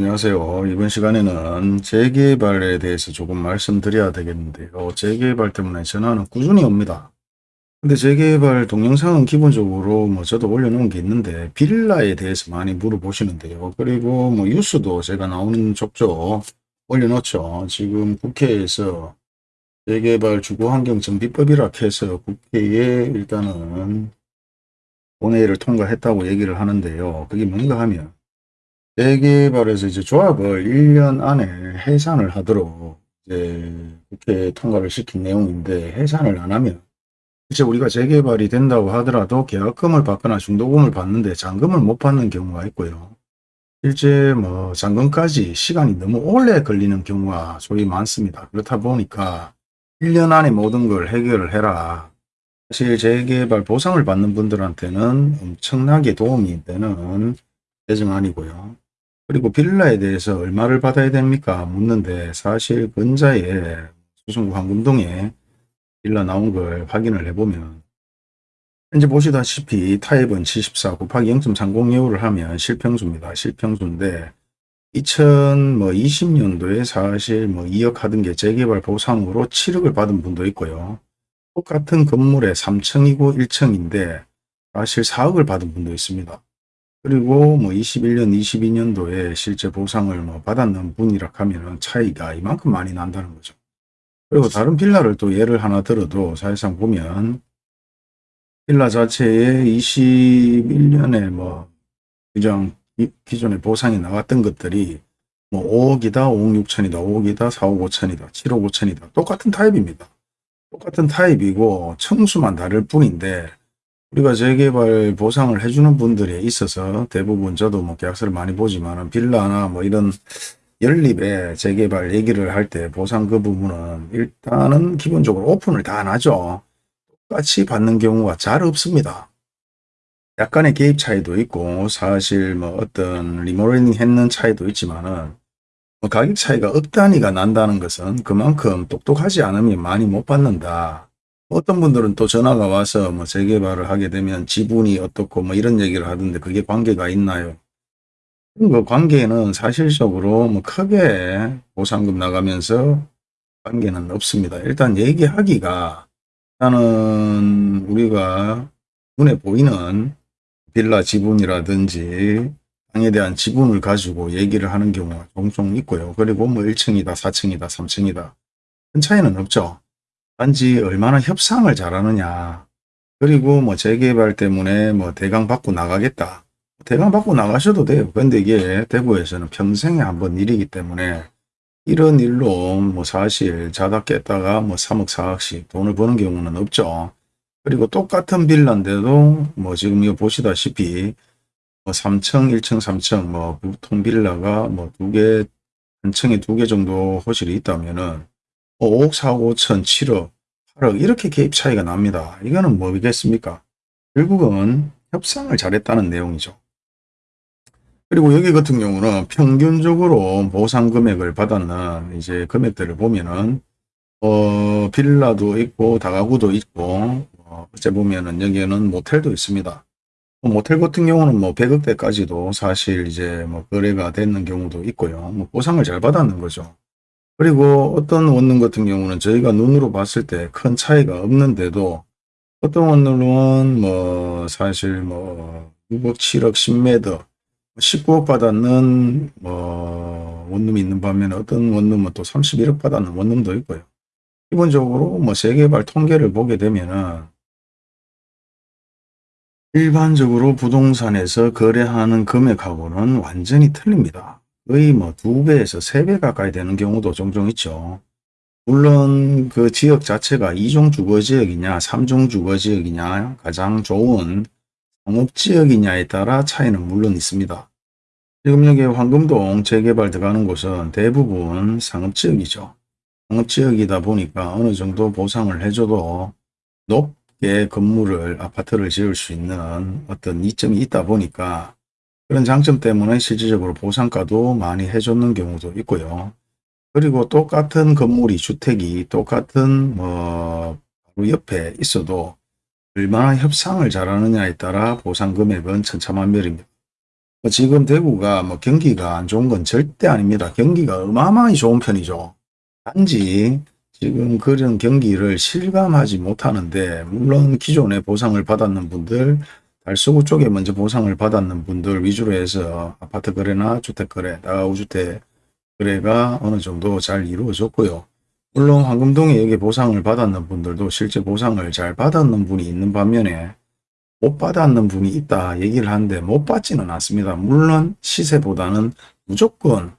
안녕하세요. 이번 시간에는 재개발에 대해서 조금 말씀드려야 되겠는데요. 재개발 때문에 전화는 꾸준히 옵니다. 근데 재개발 동영상은 기본적으로 뭐 저도 올려놓은 게 있는데 빌라에 대해서 많이 물어보시는데요. 그리고 뭐 뉴스도 제가 나오는 족족 올려놓죠. 지금 국회에서 재개발 주거환경정비법이라 해서 국회에 일단은 본회의를 통과했다고 얘기를 하는데요. 그게 뭔가 하면 재개발에서 이제 조합을 1년 안에 해산을 하도록 이제 국회 통과를 시킨 내용인데 해산을 안 하면 이제 우리가 재개발이 된다고 하더라도 계약금을 받거나 중도금을 받는데 잔금을 못 받는 경우가 있고요. 실제 뭐 잔금까지 시간이 너무 오래 걸리는 경우가 소위 많습니다. 그렇다 보니까 1년 안에 모든 걸 해결을 해라. 사실 재개발 보상을 받는 분들한테는 엄청나게 도움이 되는 개정안이고요. 그리고 빌라에 대해서 얼마를 받아야 됩니까? 묻는데 사실 근자에 수성구 황금동에 빌라 나온 걸 확인을 해보면 현재 보시다시피 타입은 74 곱하기 0.30여우를 하면 실평수입니다. 실평수인데 2020년도에 사실 뭐 2억 하던 게 재개발 보상으로 7억을 받은 분도 있고요. 똑같은 건물에 3층이고 1층인데 사실 4억을 받은 분도 있습니다. 그리고 뭐 21년, 22년도에 실제 보상을 뭐 받았는 분이라 하면은 차이가 이만큼 많이 난다는 거죠. 그리고 다른 빌라를 또 예를 하나 들어도 사실상 보면 빌라 자체에 21년에 뭐 규정 기존에 보상이 나왔던 것들이 뭐 5억이다, 5억 6천이다, 5억이다, 4억 5천이다, 7억 5천이다. 똑같은 타입입니다. 똑같은 타입이고 청수만 다를 뿐인데 우리가 재개발 보상을 해주는 분들이 있어서 대부분 저도 뭐 계약서를 많이 보지만 빌라나 뭐 이런 연립에 재개발 얘기를 할 때 보상 그 부분은 일단은 기본적으로 오픈을 다 나죠. 똑같이 받는 경우가 잘 없습니다. 약간의 개입 차이도 있고 사실 뭐 어떤 리모델링 했는 차이도 있지만은 뭐 가격 차이가 억 단위가 난다는 것은 그만큼 똑똑하지 않으면 많이 못 받는다. 어떤 분들은 또 전화가 와서 뭐 재개발을 하게 되면 지분이 어떻고 뭐 이런 얘기를 하던데 그게 관계가 있나요? 그 관계는 사실적으로 뭐 크게 보상금 나가면서 관계는 없습니다. 일단 얘기하기가 일단은 우리가 눈에 보이는 빌라 지분이라든지 땅에 대한 지분을 가지고 얘기를 하는 경우가 종종 있고요. 그리고 뭐 1층이다, 4층이다, 3층이다. 큰 차이는 없죠. 단지 얼마나 협상을 잘하느냐. 그리고 뭐 재개발 때문에 뭐 대강 받고 나가겠다. 대강 받고 나가셔도 돼요. 근데 이게 대구에서는 평생에 한 번 일이기 때문에 이런 일로 뭐 사실 자다 깼다가 뭐 3억 4억씩 돈을 버는 경우는 없죠. 그리고 똑같은 빌라인데도 뭐 지금 이거 보시다시피 뭐 3층, 1층, 3층 뭐 보통 빌라가 뭐 두 개, 한 층에 두 개 정도 호실이 있다면은 5억, 4억, 5천, 7억, 8억 이렇게 개입 차이가 납니다. 이거는 뭐겠습니까? 결국은 협상을 잘했다는 내용이죠. 그리고 여기 같은 경우는 평균적으로 보상 금액을 받았는 이제 금액들을 보면은 어 빌라도 있고 다가구도 있고 어, 어째 보면은 여기에는 모텔도 있습니다. 모텔 같은 경우는 뭐 100억대까지도 사실 이제 뭐 거래가 되는 경우도 있고요. 뭐 보상을 잘 받았는 거죠. 그리고 어떤 원룸 같은 경우는 저희가 눈으로 봤을 때 큰 차이가 없는데도 어떤 원룸은 뭐 사실 뭐 6억, 7억, 10m, 19억 받았는 뭐 원룸이 있는 반면에 어떤 원룸은 또 31억 받았는 원룸도 있고요. 기본적으로 뭐 재개발 통계를 보게 되면은 일반적으로 부동산에서 거래하는 금액하고는 완전히 틀립니다. 거의 뭐 두 배에서 세 배 가까이 되는 경우도 종종 있죠. 물론 그 지역 자체가 2종 주거지역이냐 3종 주거지역이냐 가장 좋은 상업지역이냐에 따라 차이는 물론 있습니다. 지금 여기 황금동 재개발 들어가는 곳은 대부분 상업지역이죠. 상업지역이다 보니까 어느 정도 보상을 해줘도 높게 건물을 아파트를 지을 수 있는 어떤 이점이 있다 보니까 그런 장점 때문에 실질적으로 보상가도 많이 해줬는 경우도 있고요. 그리고 똑같은 건물이 주택이 똑같은 뭐 바로 옆에 있어도 얼마나 협상을 잘하느냐에 따라 보상 금액은 천차만별입니다. 뭐 지금 대구가 뭐 경기가 안 좋은 건 절대 아닙니다. 경기가 어마어마하게 좋은 편이죠. 단지 지금 그런 경기를 실감하지 못하는데 물론 기존에 보상을 받았는 분들 달서구 쪽에 먼저 보상을 받았는 분들 위주로 해서 아파트 거래나 주택 거래, 다가구주택 거래가 어느 정도 잘 이루어졌고요. 물론 황금동에 여기 보상을 받았는 분들도 실제 보상을 잘 받았는 분이 있는 반면에 못 받았는 분이 있다 얘기를 하는데 못 받지는 않습니다. 물론 시세보다는 무조건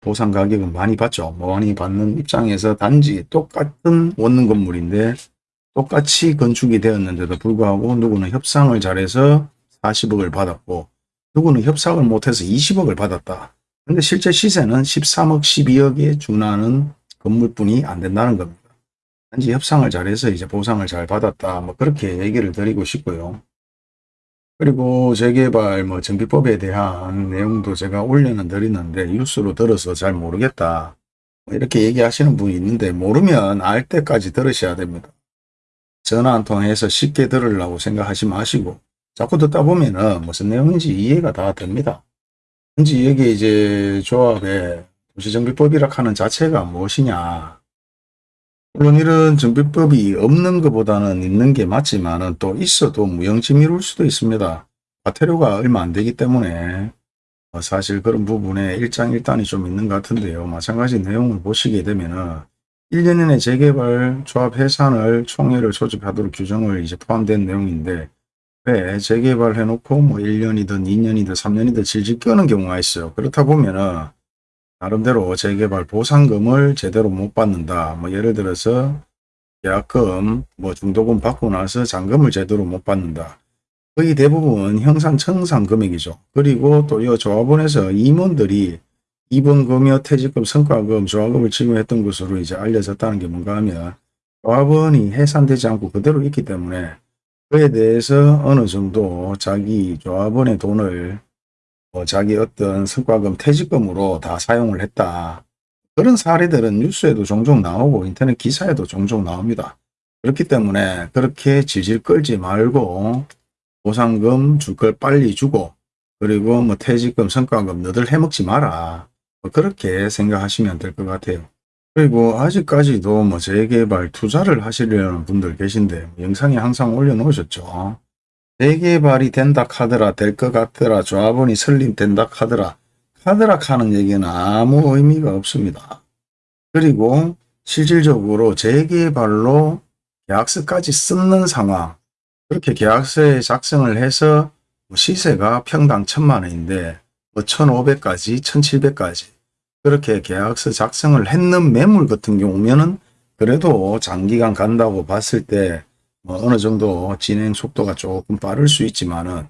보상 가격은 많이 받죠. 많이 받는 입장에서 단지 똑같은 원룸 건물인데 똑같이 건축이 되었는데도 불구하고 누구는 협상을 잘해서 40억을 받았고 누구는 협상을 못해서 20억을 받았다. 근데 실제 시세는 13억, 12억에 준하는 건물뿐이 안 된다는 겁니다. 단지 협상을 잘해서 이제 보상을 잘 받았다. 뭐 그렇게 얘기를 드리고 싶고요. 그리고 재개발 뭐 정비법에 대한 내용도 제가 올려는 드리는데 뉴스로 들어서 잘 모르겠다. 뭐 이렇게 얘기하시는 분이 있는데 모르면 알 때까지 들으셔야 됩니다. 전화 한 통해서 쉽게 들으려고 생각하지 마시고 자꾸 듣다 보면은 무슨 내용인지 이해가 다 됩니다. 현재 여기 이제 조합에 도시정비법이라 하는 자체가 무엇이냐. 물론 이런 정비법이 없는 것보다는 있는 게 맞지만은 또 있어도 무용지미룰 수도 있습니다. 과태료가 얼마 안 되기 때문에 어, 사실 그런 부분에 일장일단이 좀 있는 것 같은데요. 마찬가지 내용을 보시게 되면 은 1년 이내 재개발 조합 해산을 총회를 소집하도록 규정을 이제 포함된 내용인데 왜 재개발 해놓고 뭐 1년이든 2년이든 3년이든 질질 끄는 경우가 있어요. 그렇다 보면은 나름대로 재개발 보상금을 제대로 못 받는다. 뭐 예를 들어서 계약금, 뭐 중도금 받고 나서 잔금을 제대로 못 받는다. 거의 대부분 형상청산 금액이죠. 그리고 또 이 조합원에서 임원들이 이번 금여 퇴직금, 성과금, 조합금을 지급했던 것으로 이제 알려졌다는 게 뭔가 하면 조합원이 해산되지 않고 그대로 있기 때문에 그에 대해서 어느 정도 자기 조합원의 돈을 뭐 자기 어떤 성과금 퇴직금으로 다 사용을 했다. 그런 사례들은 뉴스에도 종종 나오고 인터넷 기사에도 종종 나옵니다. 그렇기 때문에 그렇게 질질 끌지 말고 보상금 줄 걸 빨리 주고 그리고 뭐 퇴직금 성과금 너들 해먹지 마라. 뭐 그렇게 생각하시면 될 것 같아요. 그리고 아직까지도 뭐 재개발 투자를 하시려는 분들 계신데 영상에 항상 올려놓으셨죠. 재개발이 된다 카더라 될 것 같더라 조합원이 설립된다 카더라 카더라 하는 얘기는 아무 의미가 없습니다. 그리고 실질적으로 재개발로 계약서까지 쓰는 상황 그렇게 계약서에 작성을 해서 뭐 시세가 평당 천만 원인데 뭐 1500까지 1700까지 그렇게 계약서 작성을 했는 매물 같은 경우면은 그래도 장기간 간다고 봤을 때 뭐 어느 정도 진행 속도가 조금 빠를 수 있지만은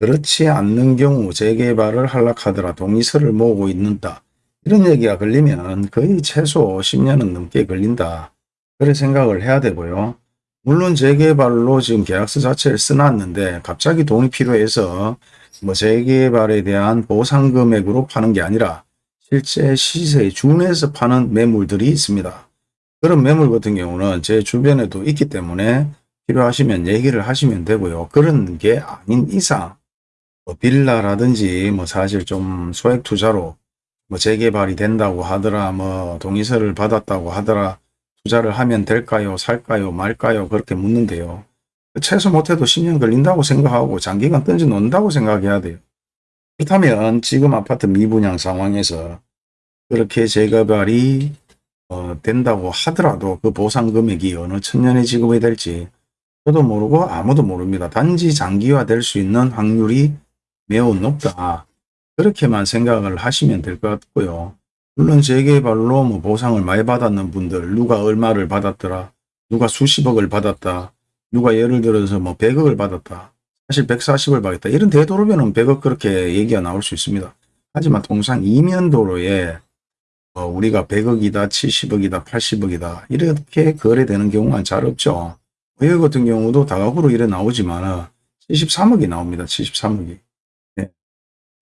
그렇지 않는 경우 재개발을 하락하더라 동의서를 모으고 있는다. 이런 얘기가 걸리면 거의 최소 10년은 넘게 걸린다. 그래 생각을 해야 되고요. 물론 재개발로 지금 계약서 자체를 써놨는데 갑자기 돈이 필요해서 뭐 재개발에 대한 보상 금액으로 파는 게 아니라 실제 시세에 준해서 파는 매물들이 있습니다. 그런 매물 같은 경우는 제 주변에도 있기 때문에 필요하시면 얘기를 하시면 되고요. 그런 게 아닌 이상 뭐 빌라라든지 뭐 사실 좀 소액 투자로 뭐 재개발이 된다고 하더라 뭐 동의서를 받았다고 하더라 투자를 하면 될까요 살까요 말까요 그렇게 묻는데요. 최소 못해도 10년 걸린다고 생각하고 장기간 던져 놓는다고 생각해야 돼요. 그렇다면 지금 아파트 미분양 상황에서 그렇게 재개발이 어, 된다고 하더라도 그 보상 금액이 어느 천년에 지급이 될지 저도 모르고 아무도 모릅니다. 단지 장기화 될 수 있는 확률이 매우 높다. 그렇게만 생각을 하시면 될 것 같고요. 물론 재개발로 뭐 보상을 많이 받았는 분들 누가 얼마를 받았더라 누가 수십억을 받았다 누가 예를 들어서 뭐 100억을 받았다 사실 140을 받았다 이런 대도로변은 100억 그렇게 얘기가 나올 수 있습니다 하지만 통상 이면도로에 어 우리가 100억이다 70억이다 80억이다 이렇게 거래되는 경우가 잘 없죠 외 같은 경우도 다각으로 이래 나오지만 73억이 나옵니다. 73억이. 네.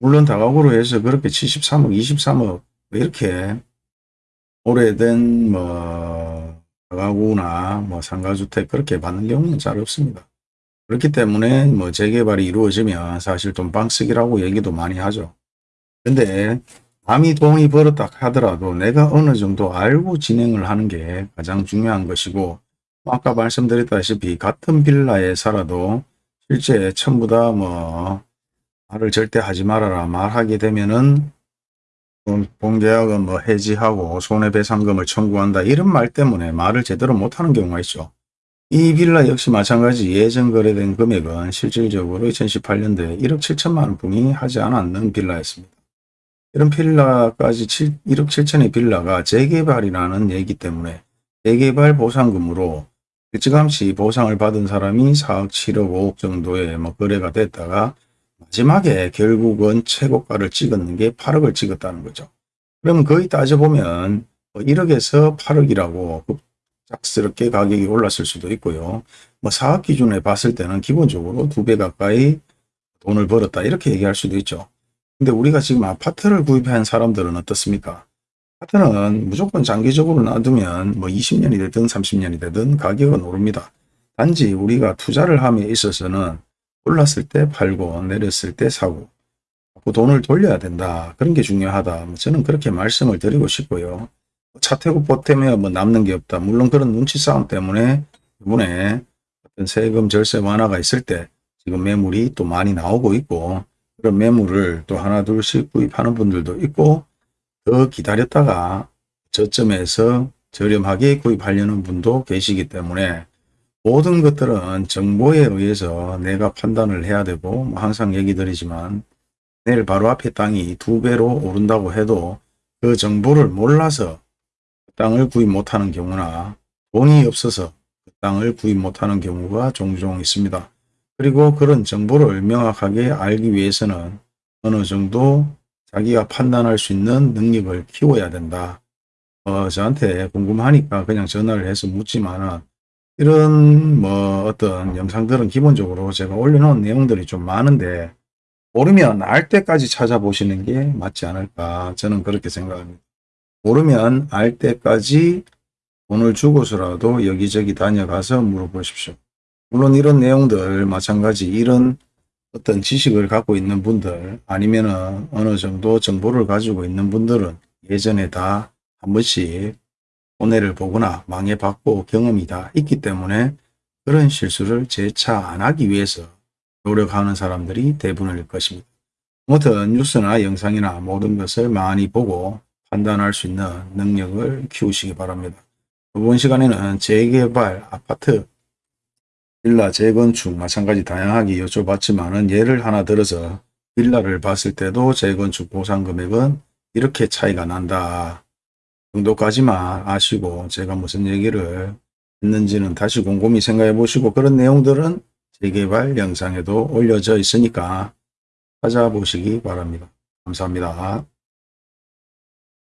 물론 다각으로 해서 그렇게 73억, 23억 뭐 이렇게 오래된 뭐다 가구나 뭐 상가주택 그렇게 받는 경우는 잘 없습니다. 그렇기 때문에 뭐 재개발이 이루어지면 사실 돈방쓰기라고 얘기도 많이 하죠. 근데 남이 돈이 벌었다 하더라도 내가 어느 정도 알고 진행을 하는 게 가장 중요한 것이고 아까 말씀드렸다시피 같은 빌라에 살아도 실제 전부 다 뭐 말을 절대 하지 말아라 말하게 되면은 본- 본계약은 뭐 해지하고 손해배상금을 청구한다 이런 말 때문에 말을 제대로 못하는 경우가 있죠. 이 빌라 역시 마찬가지 예전 거래된 금액은 실질적으로 2018년도에 1억 7천만 원뿐이 하지 않았는 빌라였습니다. 이런 빌라까지 7, 1억 7천의 빌라가 재개발이라는 얘기 때문에 재개발 보상금으로 일찌감치 보상을 받은 사람이 4억 7억 5억 정도의 뭐 거래가 됐다가 마지막에 결국은 최고가를 찍었는 게 8억을 찍었다는 거죠. 그럼 거의 따져보면 1억에서 8억이라고 갑작스럽게 가격이 올랐을 수도 있고요. 뭐 사업 기준에 봤을 때는 기본적으로 두 배 가까이 돈을 벌었다 이렇게 얘기할 수도 있죠. 근데 우리가 지금 아파트를 구입한 사람들은 어떻습니까? 아파트는 무조건 장기적으로 놔두면 뭐 20년이 되든 30년이 되든 가격은 오릅니다. 단지 우리가 투자를 함에 있어서는 올랐을 때 팔고 내렸을 때 사고 돈을 돌려야 된다. 그런 게 중요하다. 뭐 저는 그렇게 말씀을 드리고 싶고요. 차태고 보태며 뭐 남는 게 없다. 물론 그런 눈치 싸움 때문에 이번에 어떤 세금 절세 완화가 있을 때 지금 매물이 또 많이 나오고 있고 그런 매물을 또 하나 둘씩 구입하는 분들도 있고 더 기다렸다가 저점에서 저렴하게 구입하려는 분도 계시기 때문에 모든 것들은 정보에 의해서 내가 판단을 해야 되고 뭐 항상 얘기 드리지만 내일 바로 앞에 땅이 두 배로 오른다고 해도 그 정보를 몰라서 그 땅을 구입 못하는 경우나 돈이 없어서 그 땅을 구입 못하는 경우가 종종 있습니다. 그리고 그런 정보를 명확하게 알기 위해서는 어느 정도 자기가 판단할 수 있는 능력을 키워야 된다. 어, 저한테 궁금하니까 그냥 전화를 해서 묻지만은 이런 뭐 어떤 영상들은 기본적으로 제가 올려놓은 내용들이 좀 많은데 모르면 알 때까지 찾아보시는 게 맞지 않을까 저는 그렇게 생각합니다. 모르면 알 때까지 돈을 주고서라도 여기저기 다녀가서 물어보십시오. 물론 이런 내용들 마찬가지 이런 어떤 지식을 갖고 있는 분들 아니면은 어느 정도 정보를 가지고 있는 분들은 예전에 다 한 번씩 손해를 보거나 망해봤고 경험이 다 있기 때문에 그런 실수를 재차 안 하기 위해서 노력하는 사람들이 대부분일 것입니다. 아무튼 뉴스나 영상이나 모든 것을 많이 보고 판단할 수 있는 능력을 키우시기 바랍니다. 이번 시간에는 재개발, 아파트, 빌라 재건축 마찬가지 다양하게 여쭤봤지만은 예를 하나 들어서 빌라를 봤을 때도 재건축 보상 금액은 이렇게 차이가 난다. 정도까지만 아시고 제가 무슨 얘기를 했는지는 다시 곰곰이 생각해 보시고 그런 내용들은 재개발 영상에도 올려져 있으니까 찾아보시기 바랍니다. 감사합니다.